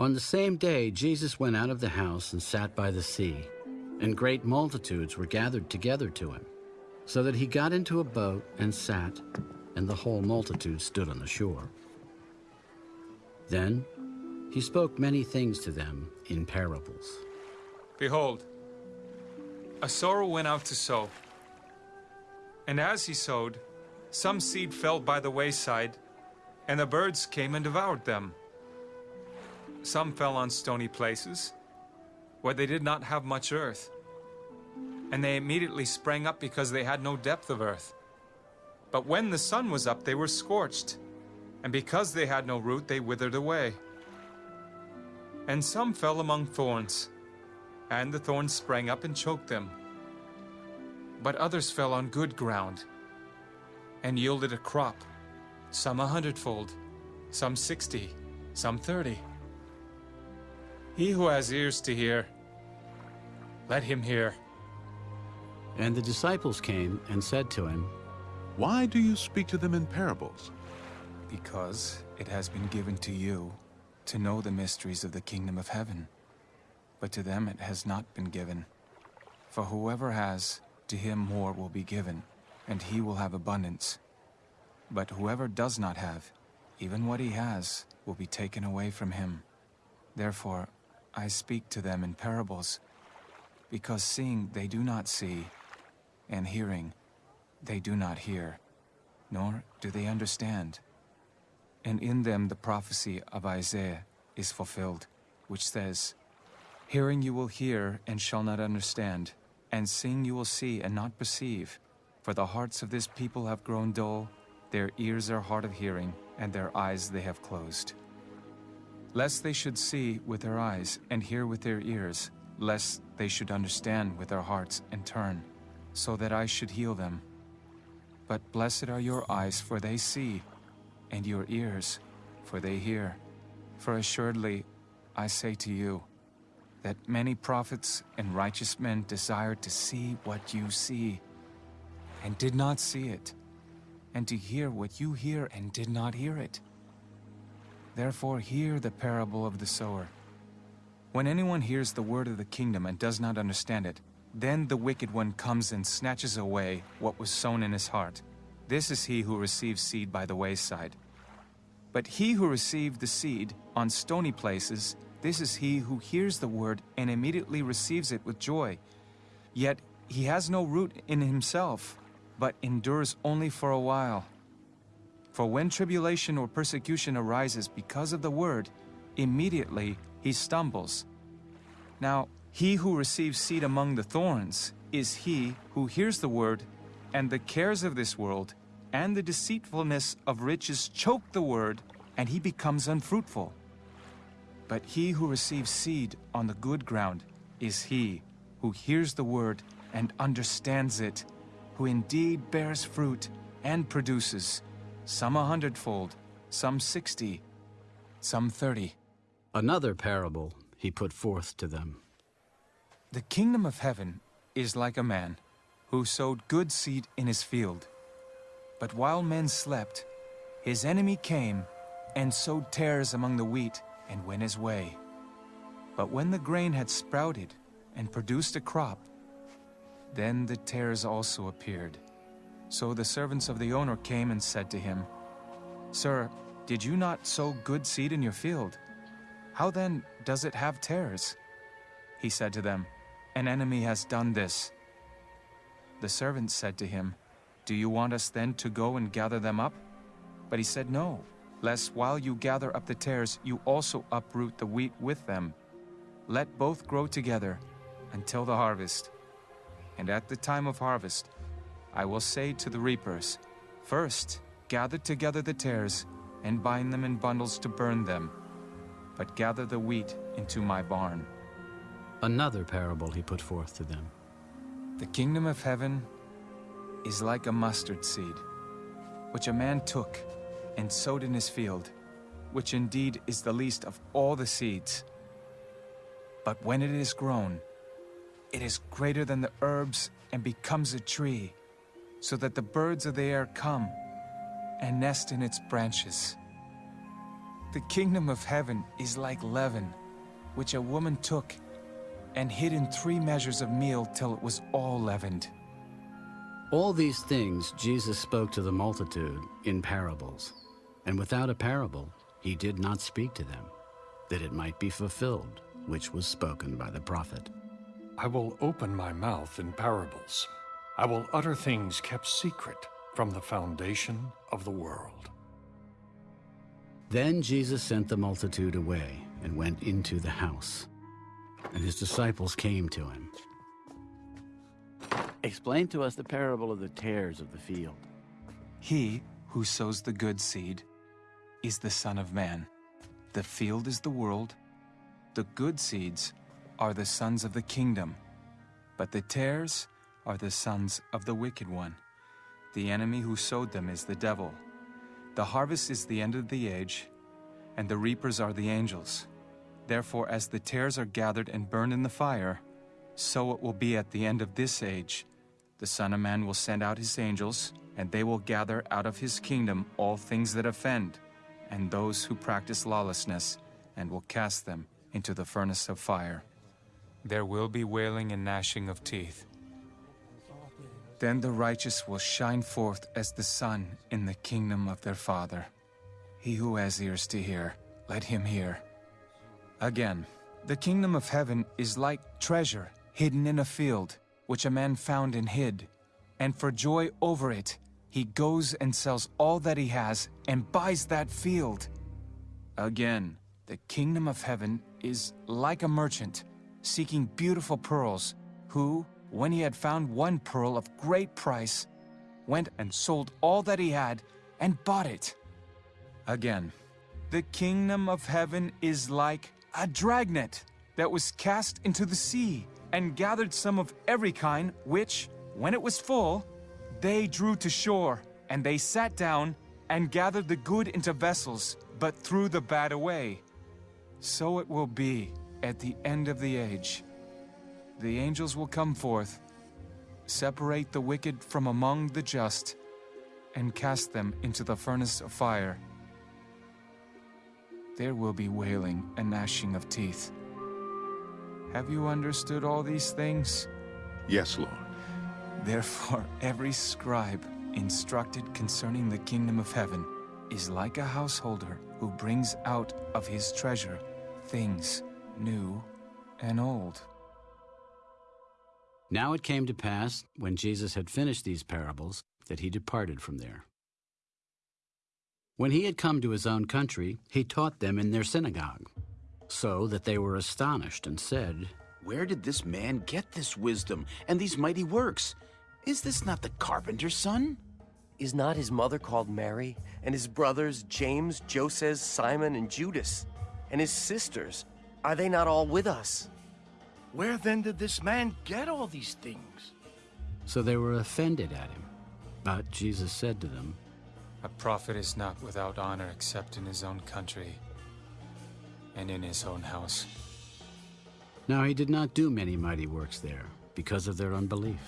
On the same day, Jesus went out of the house and sat by the sea, and great multitudes were gathered together to him, so that he got into a boat and sat, and the whole multitude stood on the shore. Then he spoke many things to them in parables. Behold, a sower went out to sow. And as he sowed, some seed fell by the wayside, and the birds came and devoured them. Some fell on stony places, where they did not have much earth, and they immediately sprang up because they had no depth of earth. But when the sun was up, they were scorched, and because they had no root, they withered away. And some fell among thorns, and the thorns sprang up and choked them. But others fell on good ground, and yielded a crop, some a hundredfold, some sixty, some thirty. He who has ears to hear, let him hear. And the disciples came and said to him, Why do you speak to them in parables? Because it has been given to you to know the mysteries of the kingdom of heaven, but to them it has not been given. For whoever has, to him more will be given, and he will have abundance. But whoever does not have, even what he has, will be taken away from him. Therefore, I speak to them in parables, because seeing they do not see, and hearing they do not hear, nor do they understand. And in them the prophecy of Isaiah is fulfilled, which says, Hearing you will hear and shall not understand, and seeing you will see and not perceive. For the hearts of this people have grown dull, their ears are hard of hearing, and their eyes they have closed. Lest they should see with their eyes and hear with their ears, lest they should understand with their hearts and turn, so that I should heal them. But blessed are your eyes, for they see, and your ears, for they hear. For assuredly, I say to you, that many prophets and righteous men desired to see what you see, and did not see it, and to hear what you hear and did not hear it. Therefore hear the parable of the sower. When anyone hears the word of the kingdom and does not understand it, then the wicked one comes and snatches away what was sown in his heart. This is he who receives seed by the wayside. But he who received the seed on stony places, this is he who hears the word and immediately receives it with joy. Yet he has no root in himself, but endures only for a while. For when tribulation or persecution arises because of the word, immediately he stumbles. Now, he who receives seed among the thorns is he who hears the word, and the cares of this world and the deceitfulness of riches choke the word, and he becomes unfruitful. But he who receives seed on the good ground is he who hears the word and understands it, who indeed bears fruit and produces, some a hundredfold, some sixty, some thirty. Another parable he put forth to them. The kingdom of heaven is like a man who sowed good seed in his field. But while men slept, his enemy came and sowed tares among the wheat and went his way. But when the grain had sprouted and produced a crop, then the tares also appeared. So the servants of the owner came and said to him, Sir, did you not sow good seed in your field? How then does it have tares? He said to them, An enemy has done this. The servants said to him, Do you want us then to go and gather them up? But he said, No, lest while you gather up the tares, you also uproot the wheat with them. Let both grow together until the harvest. And at the time of harvest, I will say to the reapers, First, gather together the tares, and bind them in bundles to burn them, but gather the wheat into my barn. Another parable he put forth to them. The kingdom of heaven is like a mustard seed, which a man took and sowed in his field, which indeed is the least of all the seeds. But when it is grown, it is greater than the herbs and becomes a tree, so that the birds of the air come and nest in its branches. The kingdom of heaven is like leaven, which a woman took and hid in three measures of meal till it was all leavened. All these things Jesus spoke to the multitude in parables, and without a parable he did not speak to them, that it might be fulfilled, which was spoken by the prophet. I will open my mouth in parables. I will utter things kept secret from the foundation of the world. Then Jesus sent the multitude away and went into the house. And his disciples came to him. Explain to us the parable of the tares of the field. He who sows the good seed is the Son of Man. The field is the world. The good seeds are the sons of the kingdom, but the tares are the sons of the wicked one. The enemy who sowed them is the devil. The harvest is the end of the age, and the reapers are the angels. Therefore, as the tares are gathered and burned in the fire, so it will be at the end of this age. The Son of Man will send out his angels, and they will gather out of his kingdom all things that offend, and those who practice lawlessness, and will cast them into the furnace of fire. There will be wailing and gnashing of teeth. Then the righteous will shine forth as the sun in the kingdom of their Father. He who has ears to hear, let him hear. Again, the kingdom of heaven is like treasure hidden in a field, which a man found and hid. And for joy over it, he goes and sells all that he has and buys that field. Again, the kingdom of heaven is like a merchant seeking beautiful pearls, who, when he had found one pearl of great price, went and sold all that he had and bought it. Again, the kingdom of heaven is like a dragnet that was cast into the sea and gathered some of every kind, which, when it was full, they drew to shore, and they sat down and gathered the good into vessels, but threw the bad away. So it will be at the end of the age. The angels will come forth, separate the wicked from among the just, and cast them into the furnace of fire. There will be wailing and gnashing of teeth. Have you understood all these things? Yes, Lord. Therefore, every scribe instructed concerning the kingdom of heaven is like a householder who brings out of his treasure things new and old. Now it came to pass, when Jesus had finished these parables, that he departed from there. When he had come to his own country, he taught them in their synagogue, so that they were astonished and said, Where did this man get this wisdom and these mighty works? Is this not the carpenter's son? Is not his mother called Mary, and his brothers James, Joseph, Simon, and Judas? And his sisters, are they not all with us? Where then did this man get all these things? So they were offended at him. But Jesus said to them, A prophet is not without honor except in his own country and in his own house. Now he did not do many mighty works there, because of their unbelief.